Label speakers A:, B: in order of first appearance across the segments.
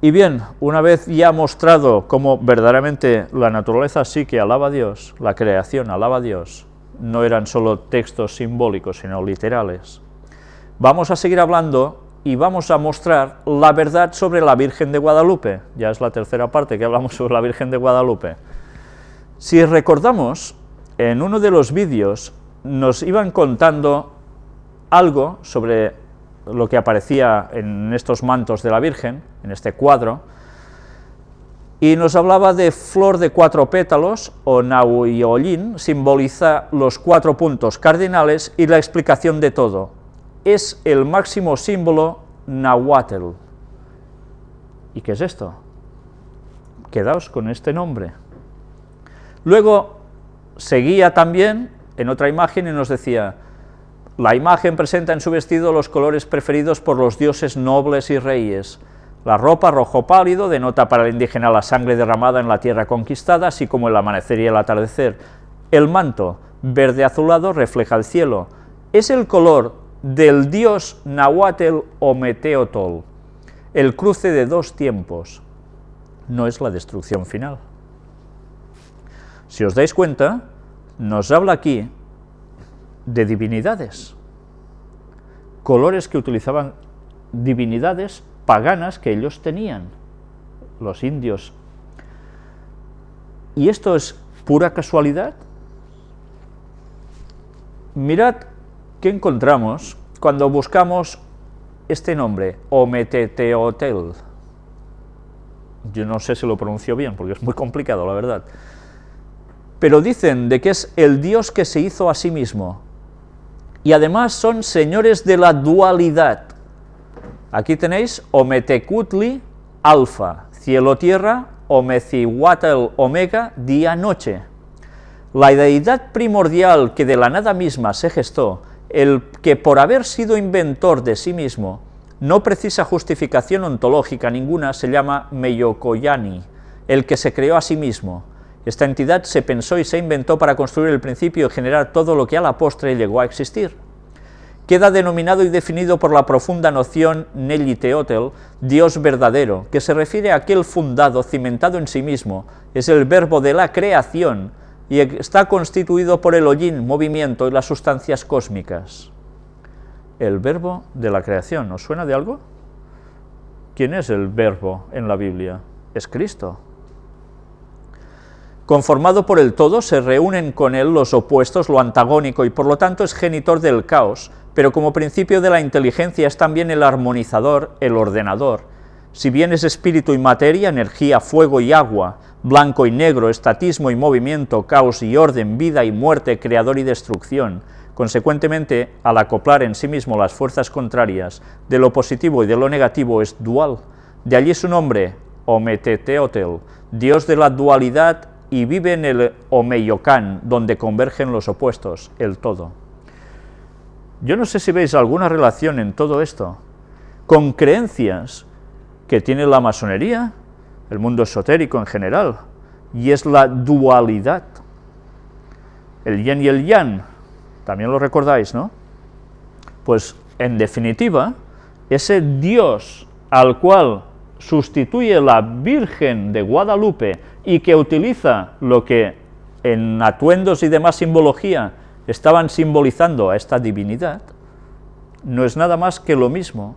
A: Y bien, una vez ya mostrado cómo verdaderamente la naturaleza sí que alaba a Dios, la creación alaba a Dios, no eran solo textos simbólicos, sino literales, vamos a seguir hablando y vamos a mostrar la verdad sobre la Virgen de Guadalupe. Ya es la tercera parte que hablamos sobre la Virgen de Guadalupe. Si recordamos, en uno de los vídeos nos iban contando algo sobre lo que aparecía en estos mantos de la Virgen, en este cuadro, y nos hablaba de flor de cuatro pétalos, o Nahuyollín, simboliza los cuatro puntos cardinales y la explicación de todo. Es el máximo símbolo Nahuatl. ¿Y qué es esto? Quedaos con este nombre. Luego seguía también en otra imagen y nos decía, la imagen presenta en su vestido los colores preferidos por los dioses nobles y reyes. La ropa rojo pálido denota para el indígena la sangre derramada en la tierra conquistada, así como el amanecer y el atardecer. El manto, verde azulado, refleja el cielo. Es el color del dios Nahuatl o Meteotol, el cruce de dos tiempos. No es la destrucción final. Si os dais cuenta, nos habla aquí de divinidades, colores que utilizaban divinidades paganas que ellos tenían, los indios. ¿Y esto es pura casualidad? Mirad qué encontramos cuando buscamos este nombre, Ometeteotel. Yo no sé si lo pronuncio bien, porque es muy complicado, la verdad. Pero dicen de que es el Dios que se hizo a sí mismo, y además son señores de la dualidad. Aquí tenéis Ometecutli, alfa, cielo-tierra, Omecihuatl, omega, día-noche. La deidad primordial que de la nada misma se gestó, el que por haber sido inventor de sí mismo, no precisa justificación ontológica ninguna, se llama Meyokoyani, el que se creó a sí mismo, esta entidad se pensó y se inventó para construir el principio y generar todo lo que a la postre llegó a existir. Queda denominado y definido por la profunda noción Nelly Teotel, Dios verdadero, que se refiere a aquel fundado, cimentado en sí mismo, es el verbo de la creación y está constituido por el hollín, movimiento y las sustancias cósmicas. El verbo de la creación, ¿os suena de algo? ¿Quién es el verbo en la Biblia? Es Cristo. Conformado por el todo, se reúnen con él los opuestos, lo antagónico, y por lo tanto es genitor del caos, pero como principio de la inteligencia es también el armonizador, el ordenador. Si bien es espíritu y materia, energía, fuego y agua, blanco y negro, estatismo y movimiento, caos y orden, vida y muerte, creador y destrucción, consecuentemente, al acoplar en sí mismo las fuerzas contrarias de lo positivo y de lo negativo es dual. De allí su nombre, Ometeteotel, Dios de la dualidad y vive en el Omeyocan, donde convergen los opuestos, el todo. Yo no sé si veis alguna relación en todo esto con creencias que tiene la masonería, el mundo esotérico en general, y es la dualidad. El yin y el yang, también lo recordáis, ¿no? Pues, en definitiva, ese Dios al cual sustituye la Virgen de Guadalupe y que utiliza lo que en atuendos y demás simbología estaban simbolizando a esta divinidad, no es nada más que lo mismo,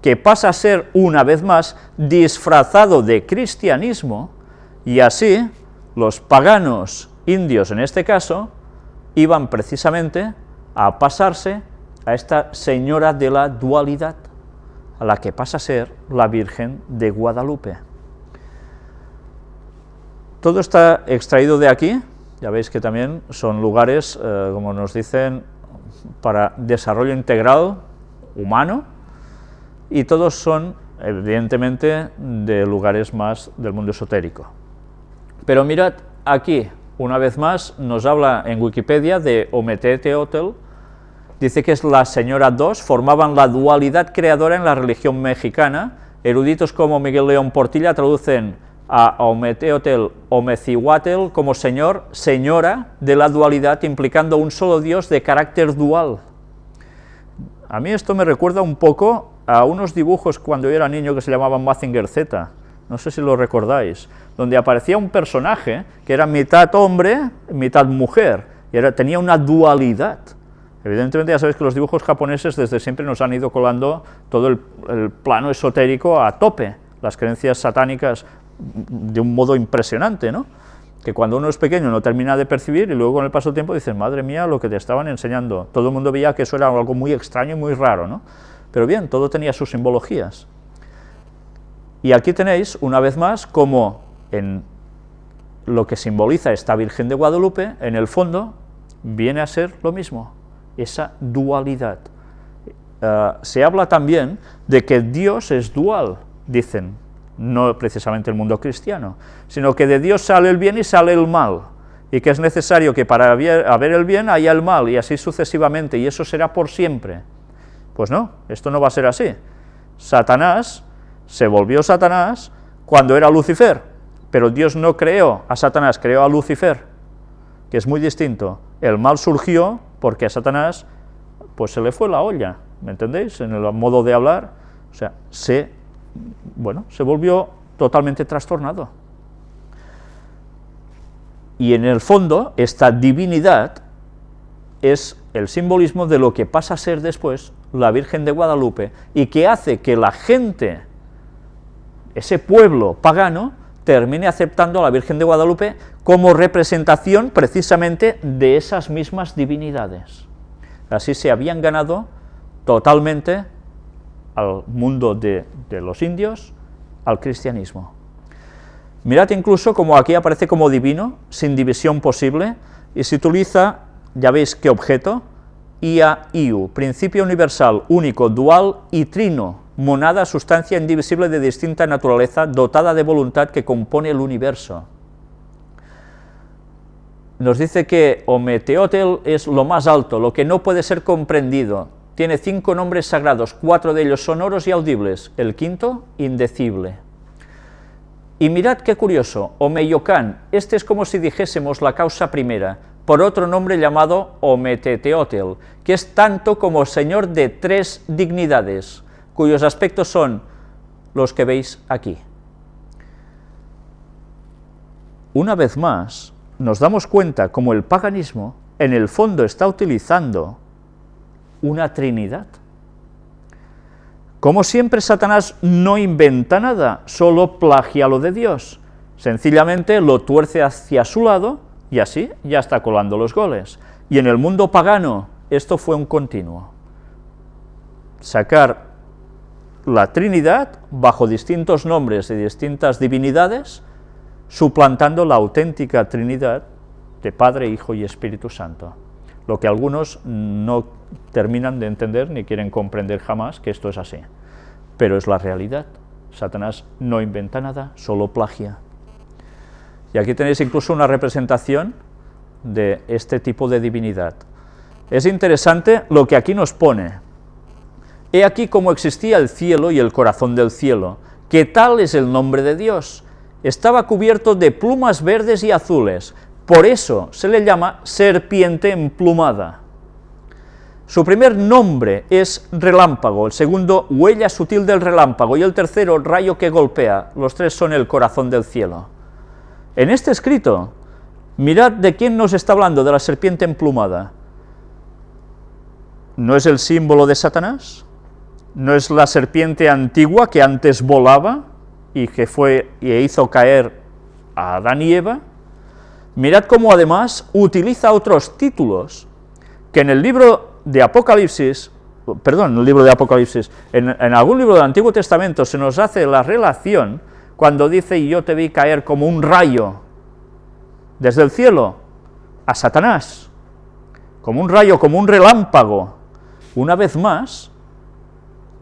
A: que pasa a ser una vez más disfrazado de cristianismo, y así los paganos indios en este caso iban precisamente a pasarse a esta señora de la dualidad, a la que pasa a ser la Virgen de Guadalupe. Todo está extraído de aquí, ya veis que también son lugares, eh, como nos dicen, para desarrollo integral humano, y todos son, evidentemente, de lugares más del mundo esotérico. Pero mirad, aquí, una vez más, nos habla en Wikipedia de Ometete Hotel, dice que es la señora dos, formaban la dualidad creadora en la religión mexicana, eruditos como Miguel León Portilla traducen a Ometeotel Omecihuatl como señor, señora de la dualidad, implicando un solo Dios de carácter dual. A mí esto me recuerda un poco a unos dibujos cuando yo era niño que se llamaban Mazinger Z, no sé si lo recordáis, donde aparecía un personaje que era mitad hombre, mitad mujer, y era, tenía una dualidad. Evidentemente ya sabéis que los dibujos japoneses desde siempre nos han ido colando todo el, plano esotérico a tope, las creencias satánicas de un modo impresionante, ¿no? que cuando uno es pequeño no termina de percibir y luego con el paso del tiempo dices, madre mía, lo que te estaban enseñando. Todo el mundo veía que eso era algo muy extraño y muy raro, ¿no? Pero bien, todo tenía sus simbologías. Y aquí tenéis, una vez más, como en lo que simboliza esta Virgen de Guadalupe, en el fondo, viene a ser lo mismo, esa dualidad. Uh, se habla también de que Dios es dual, dicen, no precisamente el mundo cristiano, sino que de Dios sale el bien y sale el mal, y que es necesario que para haber el bien haya el mal, y así sucesivamente, y eso será por siempre. Pues no, esto no va a ser así. Satanás se volvió Satanás cuando era Lucifer, pero Dios no creó a Satanás, creó a Lucifer, que es muy distinto. El mal surgió porque a Satanás pues se le fue la olla, ¿me entendéis? En el modo de hablar, o sea, se bueno, se volvió totalmente trastornado. Y en el fondo, esta divinidad es el simbolismo de lo que pasa a ser después la Virgen de Guadalupe, y que hace que la gente, ese pueblo pagano, termine aceptando a la Virgen de Guadalupe como representación precisamente de esas mismas divinidades. Así se habían ganado totalmente al mundo de, los indios, al cristianismo. Mirad incluso como aquí aparece como divino, sin división posible, y se utiliza, ya veis qué objeto, ia, iu, principio universal, único, dual y trino, monada, sustancia indivisible de distinta naturaleza, dotada de voluntad que compone el universo. Nos dice que Ometeotel es lo más alto, lo que no puede ser comprendido, tiene cinco nombres sagrados, cuatro de ellos sonoros y audibles, el quinto, indecible. Y mirad qué curioso, Omeyocan, este es como si dijésemos la causa primera, por otro nombre llamado Ometeteotel, que es tanto como señor de tres dignidades, cuyos aspectos son los que veis aquí. Una vez más, nos damos cuenta como el paganismo en el fondo está utilizando una trinidad. Como siempre, Satanás no inventa nada, solo plagia lo de Dios. Sencillamente lo tuerce hacia su lado y así ya está colando los goles. Y en el mundo pagano esto fue un continuo. Sacar la Trinidad bajo distintos nombres y distintas divinidades, suplantando la auténtica Trinidad de Padre, Hijo y Espíritu Santo lo que algunos no terminan de entender ni quieren comprender jamás que esto es así. Pero es la realidad. Satanás no inventa nada, solo plagia. Y aquí tenéis incluso una representación de este tipo de divinidad. Es interesante lo que aquí nos pone. He aquí cómo existía el cielo y el corazón del cielo, que tal es el nombre de Dios. Estaba cubierto de plumas verdes y azules, por eso se le llama serpiente emplumada. Su primer nombre es relámpago, el segundo huella sutil del relámpago y el tercero rayo que golpea, los tres son el corazón del cielo. En este escrito, mirad de quién nos está hablando, de la serpiente emplumada. ¿No es el símbolo de Satanás? ¿No es la serpiente antigua que antes volaba y que fue y hizo caer a Adán y Eva? Mirad cómo además utiliza otros títulos que en el libro de Apocalipsis, perdón, en el libro de Apocalipsis, en, algún libro del Antiguo Testamento se nos hace la relación cuando dice, y yo te vi caer como un rayo desde el cielo a Satanás, como un rayo, como un relámpago. Una vez más,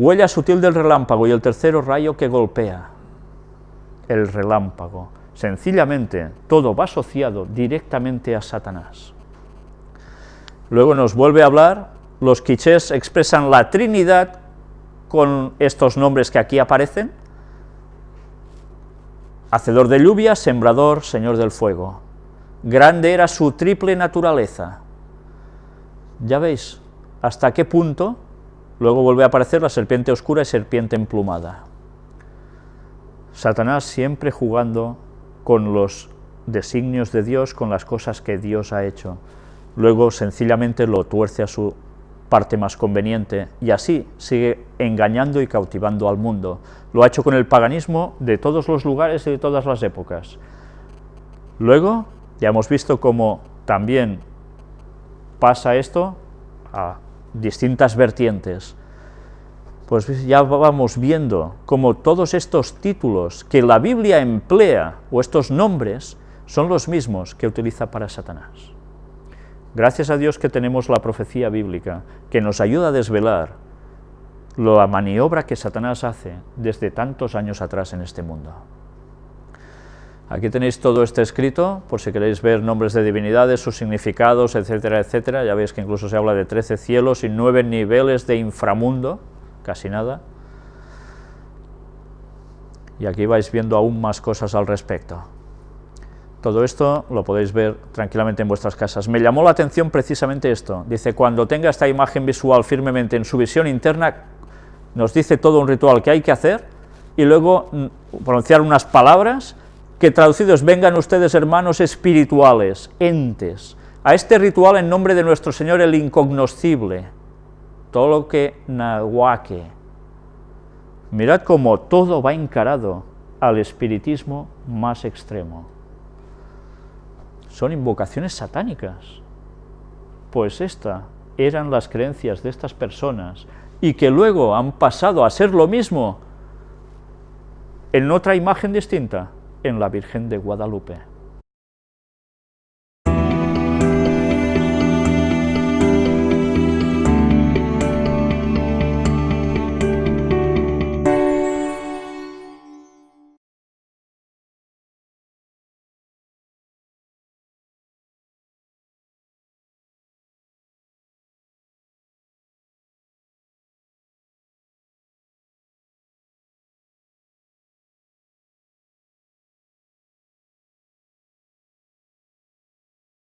A: huella sutil del relámpago y el tercero rayo que golpea, el relámpago. Sencillamente, todo va asociado directamente a Satanás. Luego nos vuelve a hablar, los quichés expresan la Trinidad con estos nombres que aquí aparecen, Hacedor de lluvia, sembrador, Señor del fuego. Grande era su triple naturaleza. Ya veis hasta qué punto Luego vuelve a aparecer la serpiente oscura y serpiente emplumada. Satanás siempre jugando con los designios de Dios, con las cosas que Dios ha hecho. Luego sencillamente lo tuerce a su parte más conveniente y así sigue engañando y cautivando al mundo. Lo ha hecho con el paganismo de todos los lugares y de todas las épocas. Luego ya hemos visto cómo también pasa esto a distintas vertientes. Pues ya vamos viendo cómo todos estos títulos que la Biblia emplea, o estos nombres, son los mismos que utiliza para Satanás. Gracias a Dios que tenemos la profecía bíblica, que nos ayuda a desvelar la maniobra que Satanás hace desde tantos años atrás en este mundo. Aquí tenéis todo este escrito, por si queréis ver nombres de divinidades, sus significados, etcétera, etcétera. Ya veis que incluso se habla de 13 cielos y 9 niveles de inframundo, casi nada. Y aquí vais viendo aún más cosas al respecto. Todo esto lo podéis ver tranquilamente en vuestras casas. Me llamó la atención precisamente esto. Dice, cuando tenga esta imagen visual firmemente en su visión interna, nos dice todo un ritual que hay que hacer, y luego mm, pronunciar unas palabras que traducidos vengan ustedes hermanos espirituales, entes, a este ritual en nombre de nuestro Señor el incognoscible, todo lo que nahuaque. Mirad cómo todo va encarado al espiritismo más extremo son invocaciones satánicas. Pues esta eran las creencias de estas personas y que luego han pasado a ser lo mismo en otra imagen distinta, en la Virgen de Guadalupe.